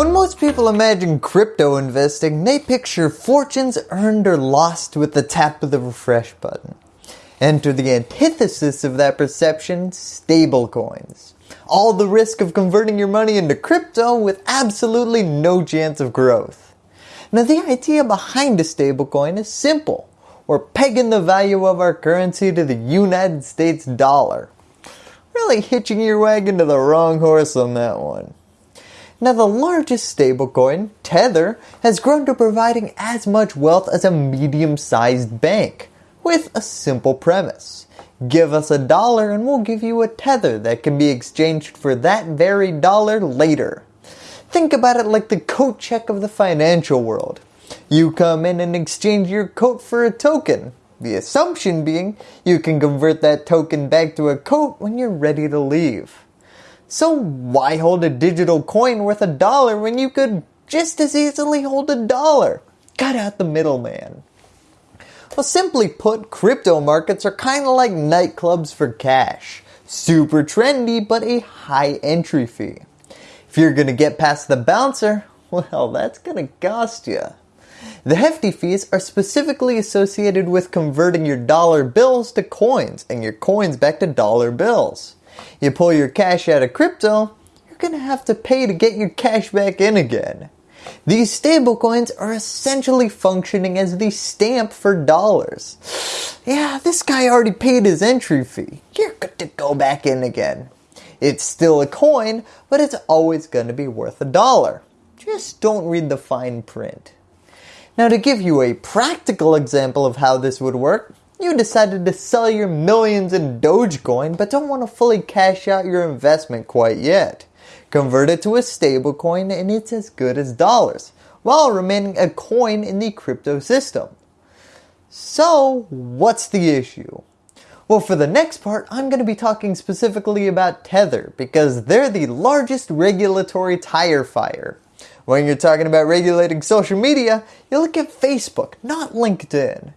When most people imagine crypto investing, they picture fortunes earned or lost with the tap of the refresh button. Enter the antithesis of that perception, stablecoins. All the risk of converting your money into crypto with absolutely no chance of growth. Now the idea behind a stablecoin is simple. We're pegging the value of our currency to the United States dollar. Really hitching your wagon to the wrong horse on that one. Now the largest stablecoin, Tether, has grown to providing as much wealth as a medium-sized bank with a simple premise. Give us a dollar and we'll give you a tether that can be exchanged for that very dollar later. Think about it like the coat check of the financial world. You come in and exchange your coat for a token. The assumption being you can convert that token back to a coat when you're ready to leave. So why hold a digital coin worth a dollar when you could just as easily hold a dollar? Cut out the middleman. Well, simply put, crypto markets are kind of like nightclubs for cash. Super trendy, but a high entry fee. If you're going to get past the bouncer, well, that's going to cost you. The hefty fees are specifically associated with converting your dollar bills to coins and your coins back to dollar bills. You pull your cash out of crypto, you're going to have to pay to get your cash back in again. These stablecoins are essentially functioning as the stamp for dollars. Yeah, this guy already paid his entry fee. You're good to go back in again. It's still a coin, but it's always going to be worth a dollar. Just don't read the fine print. Now to give you a practical example of how this would work, you decided to sell your millions in Dogecoin but don't want to fully cash out your investment quite yet. Convert it to a stablecoin and it's as good as dollars, while remaining a coin in the crypto system. So what's the issue? Well for the next part I'm going to be talking specifically about Tether because they're the largest regulatory tire fire. When you're talking about regulating social media, you look at Facebook, not LinkedIn.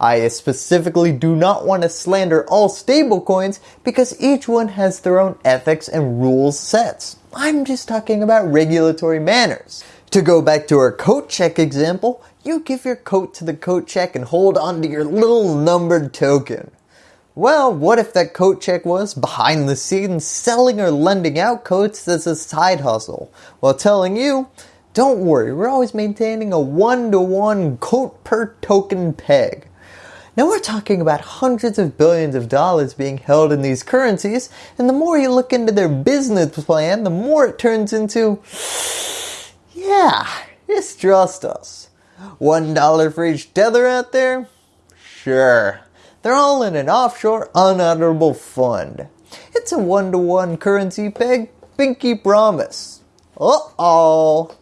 I specifically do not want to slander all stablecoins because each one has their own ethics and rules sets. I'm just talking about regulatory manners. To go back to our coat check example, you give your coat to the coat check and hold on to your little numbered token. Well, what if that coat check was behind the scenes selling or lending out coats as a side hustle while telling you, don't worry, we're always maintaining a one-to-one -one coat per token peg. Now we're talking about hundreds of billions of dollars being held in these currencies and the more you look into their business plan, the more it turns into, yeah, just trust us. One dollar for each tether out there? Sure. They're all in an offshore unutterable fund. It's a one-to-one -one currency peg, pinky promise. Uh-oh.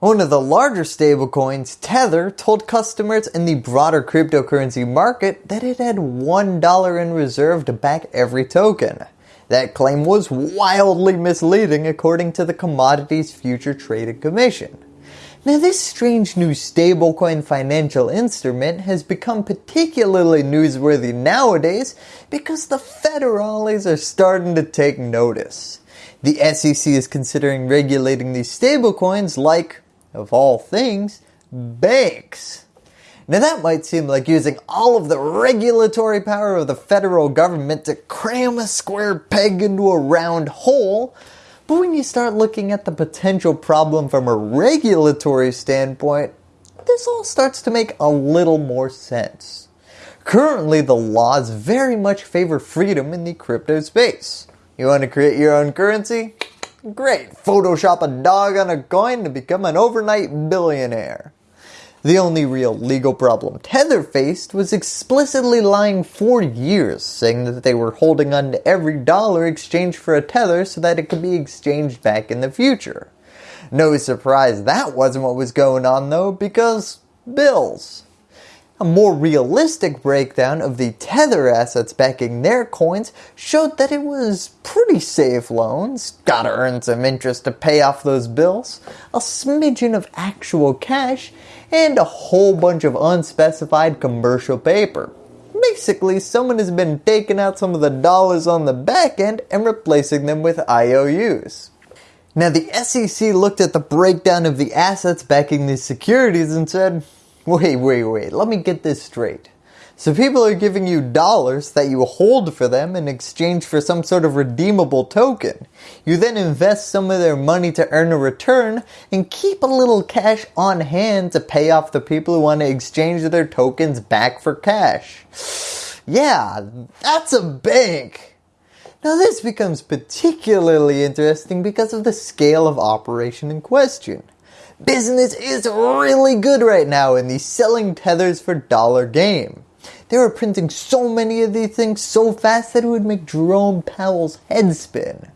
One of the larger stablecoins, Tether, told customers in the broader cryptocurrency market that it had $1 in reserve to back every token. That claim was wildly misleading according to the Commodities Future Trading Commission. Now this strange new stablecoin financial instrument has become particularly newsworthy nowadays because the federales are starting to take notice. The SEC is considering regulating these stablecoins like of all things, banks. Now that might seem like using all of the regulatory power of the federal government to cram a square peg into a round hole, but when you start looking at the potential problem from a regulatory standpoint, this all starts to make a little more sense. Currently the laws very much favor freedom in the crypto space. You want to create your own currency? Great, Photoshop a dog on a coin to become an overnight billionaire. The only real legal problem Tether faced was explicitly lying for years, saying that they were holding on to every dollar exchanged for a Tether so that it could be exchanged back in the future. No surprise that wasn't what was going on though, because bills. A more realistic breakdown of the Tether assets backing their coins showed that it was pretty safe loans, gotta earn some interest to pay off those bills, a smidgen of actual cash, and a whole bunch of unspecified commercial paper. Basically, someone has been taking out some of the dollars on the back end and replacing them with IOUs. Now the SEC looked at the breakdown of the assets backing these securities and said, wait, wait, wait, let me get this straight. So people are giving you dollars that you hold for them in exchange for some sort of redeemable token. You then invest some of their money to earn a return and keep a little cash on hand to pay off the people who want to exchange their tokens back for cash. Yeah, that's a bank. Now this becomes particularly interesting because of the scale of operation in question. Business is really good right now in the selling tethers for dollar game. They were printing so many of these things so fast that it would make Jerome Powell's head spin.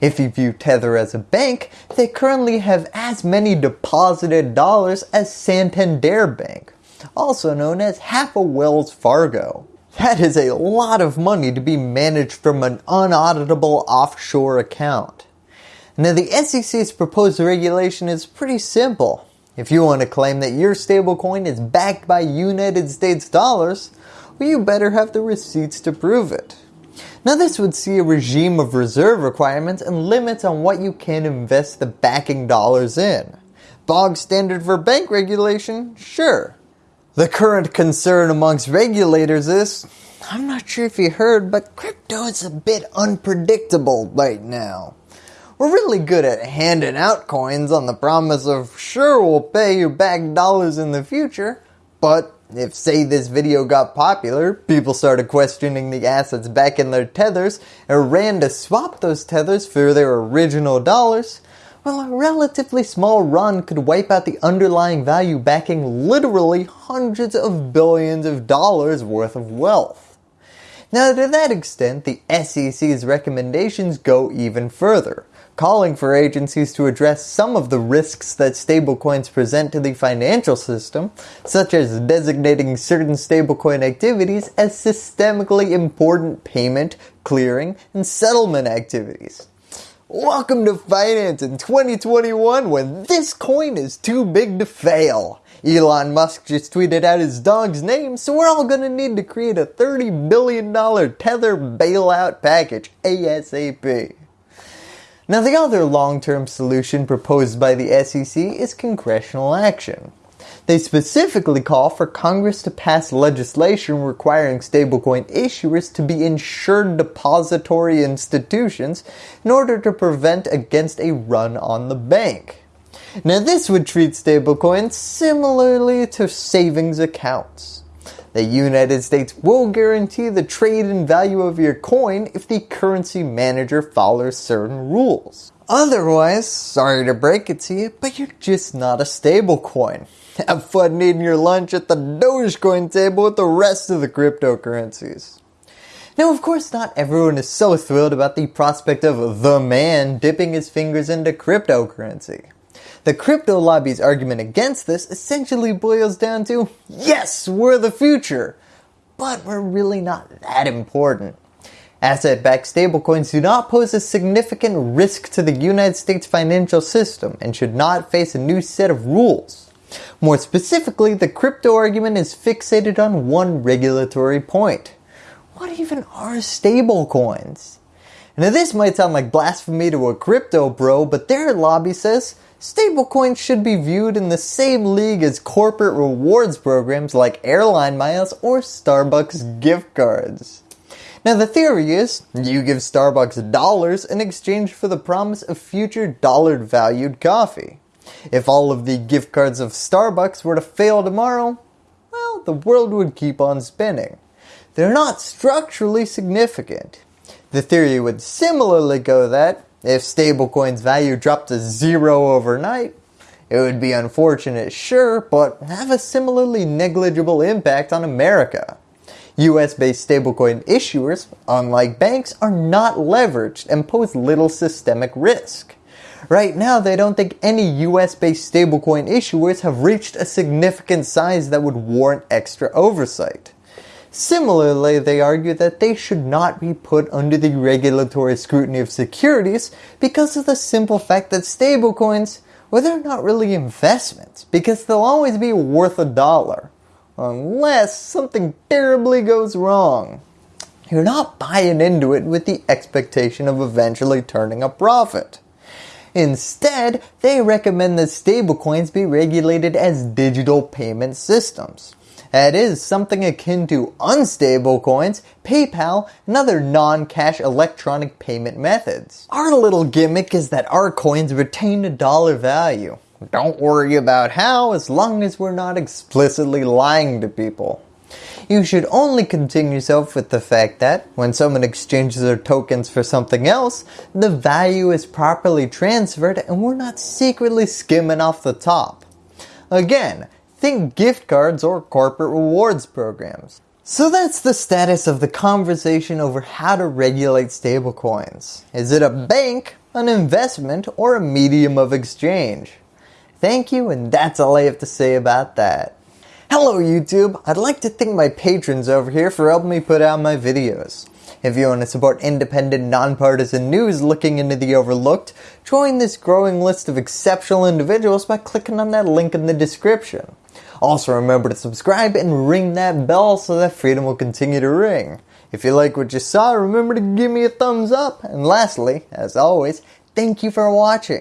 If you view Tether as a bank, they currently have as many deposited dollars as Santander Bank, also known as half a Wells Fargo. That is a lot of money to be managed from an unauditable offshore account. Now the SEC's proposed regulation is pretty simple. If you want to claim that your stablecoin is backed by United States dollars, well you better have the receipts to prove it. Now this would see a regime of reserve requirements and limits on what you can invest the backing dollars in. Bog standard for bank regulation? Sure. The current concern amongst regulators is, I'm not sure if you heard, but crypto is a bit unpredictable right now. We're really good at handing out coins on the promise of sure we'll pay you back dollars in the future, but if say this video got popular, people started questioning the assets back in their tethers and ran to swap those tethers for their original dollars, well a relatively small run could wipe out the underlying value backing literally hundreds of billions of dollars worth of wealth. Now to that extent, the SEC's recommendations go even further calling for agencies to address some of the risks that stablecoins present to the financial system, such as designating certain stablecoin activities as systemically important payment, clearing, and settlement activities. Welcome to finance in 2021 when this coin is too big to fail. Elon Musk just tweeted out his dog's name, so we're all going to need to create a $30 billion Tether bailout package ASAP. Now the other long-term solution proposed by the SEC is congressional action. They specifically call for Congress to pass legislation requiring stablecoin issuers to be insured depository institutions in order to prevent against a run on the bank. Now this would treat stablecoins similarly to savings accounts. The United States will guarantee the trade and value of your coin if the currency manager follows certain rules. Otherwise, sorry to break it to you, but you're just not a stable coin. Have fun eating your lunch at the Dogecoin table with the rest of the cryptocurrencies. Now of course not everyone is so thrilled about the prospect of the man dipping his fingers into cryptocurrency. The crypto lobby's argument against this essentially boils down to, yes, we're the future, but we're really not that important. Asset-backed stablecoins do not pose a significant risk to the United States financial system and should not face a new set of rules. More specifically, the crypto argument is fixated on one regulatory point. What even are stablecoins? Now this might sound like blasphemy to a crypto bro, but their lobby says Stablecoins should be viewed in the same league as corporate rewards programs like airline miles or Starbucks gift cards. Now the theory is, you give Starbucks dollars in exchange for the promise of future dollar valued coffee. If all of the gift cards of Starbucks were to fail tomorrow, well the world would keep on spinning. They're not structurally significant. The theory would similarly go that if stablecoin's value dropped to zero overnight, it would be unfortunate, sure, but have a similarly negligible impact on America. US-based stablecoin issuers, unlike banks, are not leveraged and pose little systemic risk. Right now, they don't think any US-based stablecoin issuers have reached a significant size that would warrant extra oversight. Similarly, they argue that they should not be put under the regulatory scrutiny of securities because of the simple fact that stablecoins, well they're not really investments because they'll always be worth a dollar. Unless something terribly goes wrong. You're not buying into it with the expectation of eventually turning a profit. Instead, they recommend that stablecoins be regulated as digital payment systems. That is something akin to unstable coins, PayPal, and other non-cash electronic payment methods. Our little gimmick is that our coins retain a dollar value. Don't worry about how as long as we're not explicitly lying to people. You should only concern yourself with the fact that when someone exchanges their tokens for something else, the value is properly transferred and we're not secretly skimming off the top. Again, Think gift cards or corporate rewards programs. So that's the status of the conversation over how to regulate stablecoins. Is it a bank, an investment, or a medium of exchange? Thank you and that's all I have to say about that. Hello YouTube, I'd like to thank my patrons over here for helping me put out my videos. If you want to support independent, nonpartisan news looking into the overlooked, join this growing list of exceptional individuals by clicking on that link in the description. Also remember to subscribe and ring that bell so that freedom will continue to ring. If you like what you saw, remember to give me a thumbs up. And lastly, as always, thank you for watching.